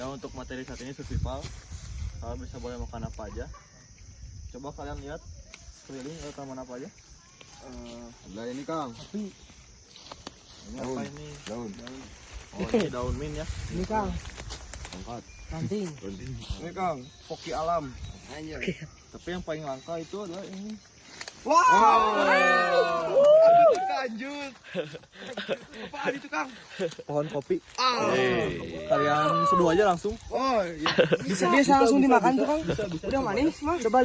Ya untuk materi saat ini survival. Kalian bisa boleh makan apa aja. Coba kalian lihat keliling ada tanaman apa aja. Eh, Ada ini Kang. Ini Daun. apa ini? Daun. Oh ini daun min ya. Ini Kang, Angkat. ranting. Ini Kang, poki alam. Tapi yang paling langka itu adalah ini. Wow. Apaan itu Kang? Pohon kopi. Ah. Kalian seduh aja langsung. Oh, iya. Bisa, bisa langsung dimakan tuh Kang. Udah manis mah, udah balik.